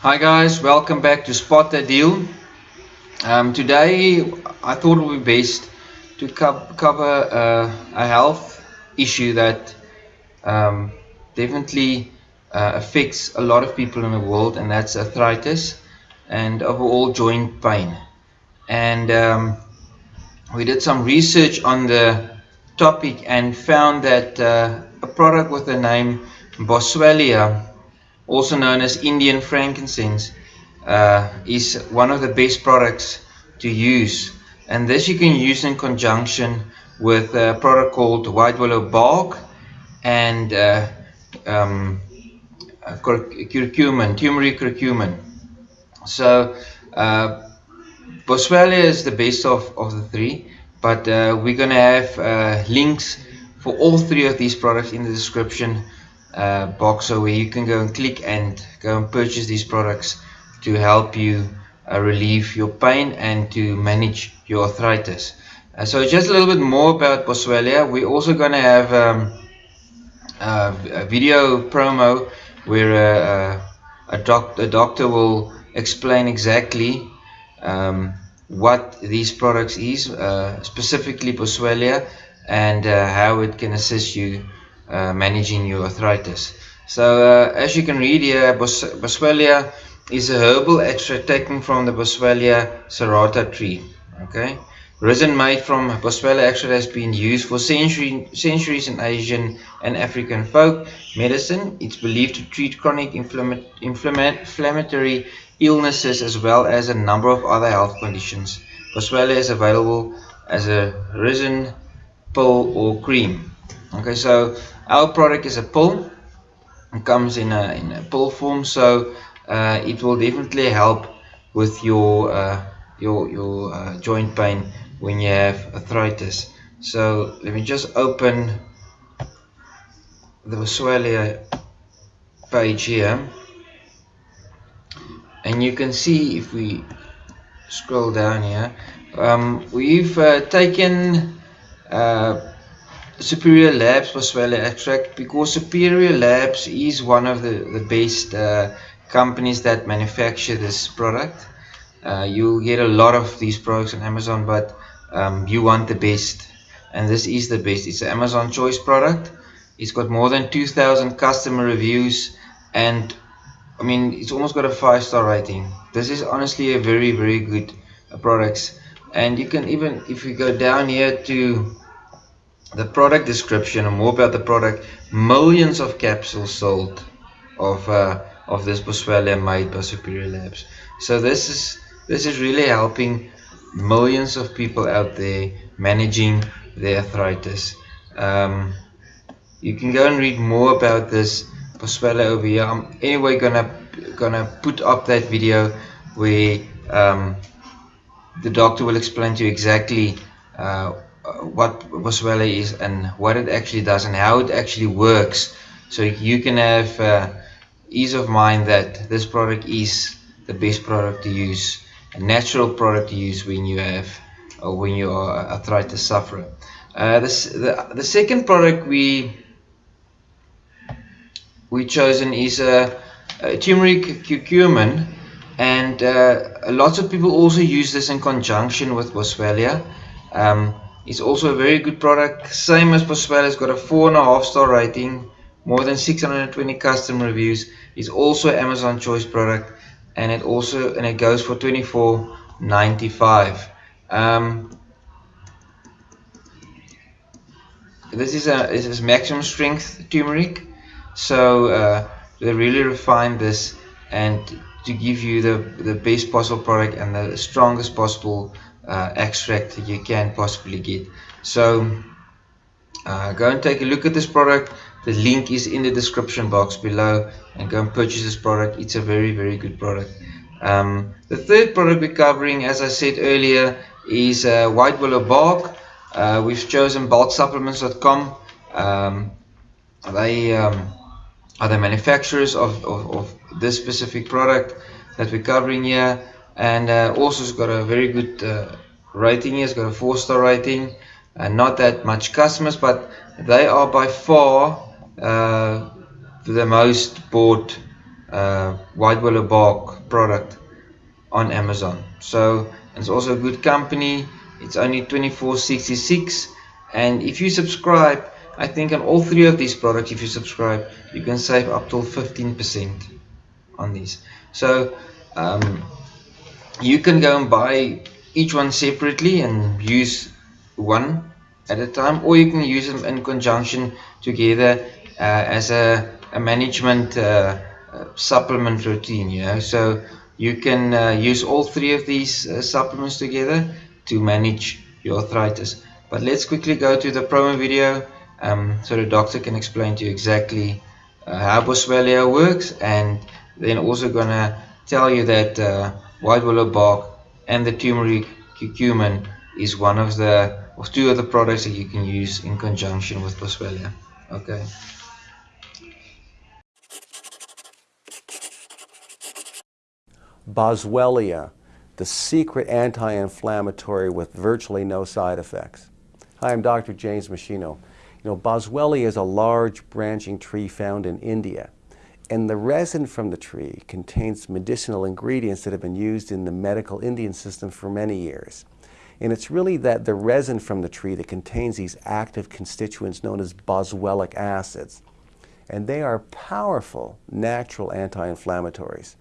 Hi guys, welcome back to Spot the Deal. Um, today I thought it would be best to co cover uh, a health issue that um, definitely uh, affects a lot of people in the world and that's arthritis and overall joint pain. And um, we did some research on the topic and found that uh, a product with the name Boswellia also known as Indian frankincense, uh, is one of the best products to use. And this you can use in conjunction with a product called white willow bark and uh, um, curcumin, turmeric curcumin. So uh, Boswellia is the best of, of the three, but uh, we're going to have uh, links for all three of these products in the description uh, box where you can go and click and go and purchase these products to help you uh, relieve your pain and to manage your arthritis. Uh, so just a little bit more about Boswellia. We're also going to have um, a video promo where uh, a, doc a doctor will explain exactly um, what these products is, uh, specifically Boswellia, and uh, how it can assist you uh, managing your arthritis. So uh, as you can read here, Bos Boswellia is a herbal extract taken from the Boswellia serrata tree. Okay, resin made from Boswellia extract has been used for century, centuries in Asian and African folk medicine. It's believed to treat chronic inflammatory inflammatory illnesses as well as a number of other health conditions. Boswellia is available as a resin, pill or cream. Okay, so our product is a pill. It comes in a, in a pill form, so uh, it will definitely help with your uh, your your uh, joint pain when you have arthritis. So let me just open the Boswellia page here, and you can see if we scroll down here, um, we've uh, taken uh, Superior Labs Boswellia extract because Superior Labs is one of the, the best uh, companies that manufacture this product. Uh, you get a lot of these products on Amazon but um, you want the best and this is the best. It's an Amazon choice product. It's got more than 2,000 customer reviews and I mean it's almost got a 5 star rating. This is honestly a very very good uh, product and you can even if you go down here to the product description and more about the product. Millions of capsules sold of uh, of this Boswellia made by Superior Labs. So this is this is really helping millions of people out there managing their arthritis. Um, you can go and read more about this Boswellia over here. I'm anyway gonna gonna put up that video where um, the doctor will explain to you exactly uh, what Boswellia is and what it actually does and how it actually works. So you can have uh, ease of mind that this product is the best product to use a natural product to use when you have or when you are arthritis sufferer. Uh, this, the, the second product we we chosen is a, a turmeric curcumin. And uh, lots of people also use this in conjunction with Boswellia. Um, it's also a very good product, same as Boswellia, it's got a 4.5 star rating, more than 620 customer reviews. It's also Amazon choice product and it also and it goes for 24.95. Um, this is a this is maximum strength turmeric, so uh, they really refine this and to give you the the best possible product and the strongest possible uh, extract that you can possibly get. So uh, go and take a look at this product. The link is in the description box below and go and purchase this product. It's a very very good product. Um, the third product we're covering as I said earlier is uh, white willow bark. Uh, we've chosen bulksupplements.com um, they um, are the manufacturers of, of, of, this specific product that we're covering here and uh, also it's got a very good uh, rating. Here it's got a four star rating. And not that much customers but they are by far uh, the most bought uh, white willow bark product on Amazon. So it's also a good company. It's only 24.66 and if you subscribe I think on all three of these products if you subscribe you can save up to 15% on these. So um, you can go and buy each one separately and use one at a time or you can use them in conjunction together uh, as a, a management uh, uh, supplement routine you know. So you can uh, use all three of these uh, supplements together to manage your arthritis. But let's quickly go to the promo video um, so the doctor can explain to you exactly uh, how Boswellia works and then also gonna tell you that white willow bark and the turmeric curcumin is one of the or two of the products that you can use in conjunction with Boswellia okay Boswellia, the secret anti-inflammatory with virtually no side effects. Hi, I'm Dr. James Meschino. You know, Boswellia is a large branching tree found in India. And the resin from the tree contains medicinal ingredients that have been used in the medical Indian system for many years. And it's really that the resin from the tree that contains these active constituents known as boswellic acids. And they are powerful natural anti-inflammatories.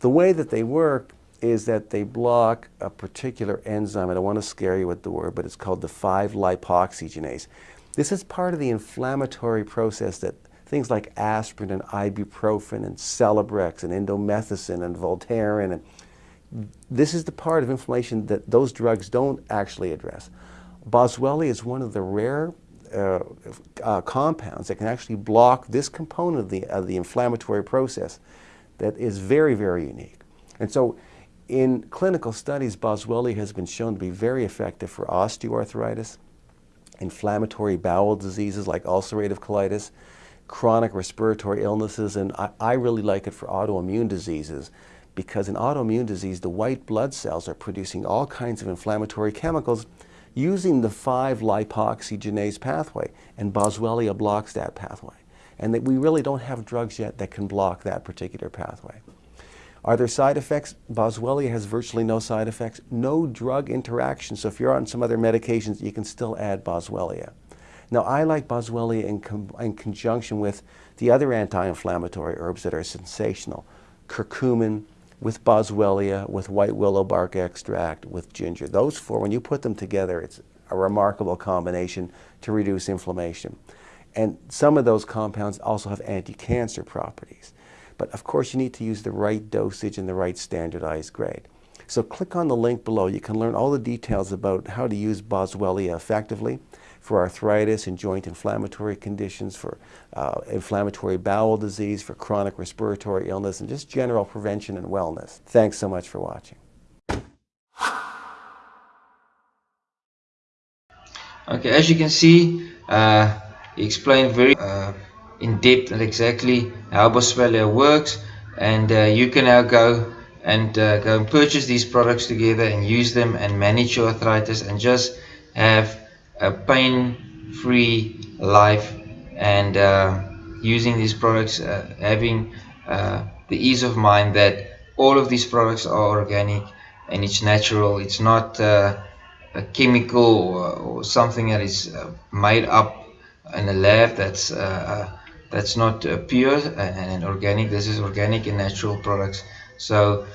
The way that they work is that they block a particular enzyme. I don't want to scare you with the word, but it's called the 5-lipoxygenase. This is part of the inflammatory process that things like aspirin and ibuprofen and Celebrex and indomethacin and Voltaren and this is the part of inflammation that those drugs don't actually address. Boswellia is one of the rare uh, uh, compounds that can actually block this component of the, of the inflammatory process that is very, very unique. And so in clinical studies, Boswellia has been shown to be very effective for osteoarthritis, inflammatory bowel diseases like ulcerative colitis, chronic respiratory illnesses, and I, I, really like it for autoimmune diseases because in autoimmune disease, the white blood cells are producing all kinds of inflammatory chemicals using the 5-lipoxygenase pathway, and Boswellia blocks that pathway and that we really don't have drugs yet that can block that particular pathway. Are there side effects? Boswellia has virtually no side effects, no drug interaction. So if you're on some other medications, you can still add Boswellia. Now, I like Boswellia in, in conjunction with the other anti-inflammatory herbs that are sensational. Curcumin with Boswellia, with white willow bark extract, with ginger. Those four, when you put them together, it's a remarkable combination to reduce inflammation. And some of those compounds also have anti-cancer properties. But of course, you need to use the right dosage and the right standardized grade. So click on the link below. You can learn all the details about how to use Boswellia effectively for arthritis and joint inflammatory conditions, for uh, inflammatory bowel disease, for chronic respiratory illness, and just general prevention and wellness. Thanks so much for watching. Okay, as you can see, uh, he explained very uh, in depth and exactly how Boswellia works and uh, you can now go and uh, go and purchase these products together and use them and manage your arthritis and just have a pain-free life and uh, using these products uh, having uh, the ease of mind that all of these products are organic and it's natural. It's not a chemical or, or, something that is made up in a lab that's uh, uh, that's not uh, pure and organic. This is organic and natural products. So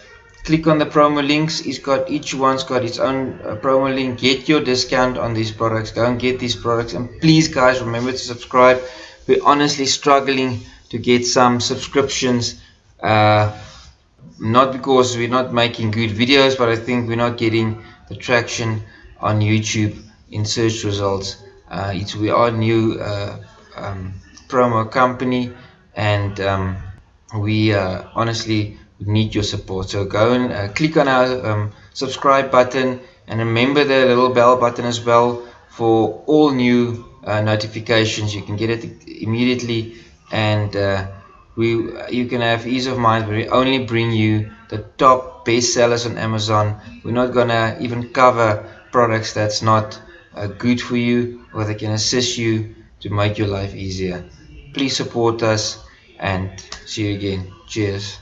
click on the promo links. It's got each one's got its own uh, promo link. Get your discount on these products. Go and get these products. And please guys remember to subscribe. We're honestly struggling to get some subscriptions uh, not because we're not making good videos but I think we're not getting the traction on YouTube in search results. Uh, it's we are a new uh, um, promo company and um, we uh, honestly need your support. So go and uh, click on our um, subscribe button and remember the little bell button as well for all new uh, notifications. You can get it immediately and uh, we you can have ease of mind. We only bring you the top best sellers on Amazon. We're not gonna even cover products that's not uh, good for you or that can assist you to make your life easier. Please support us and see you again. Cheers